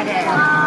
快点啊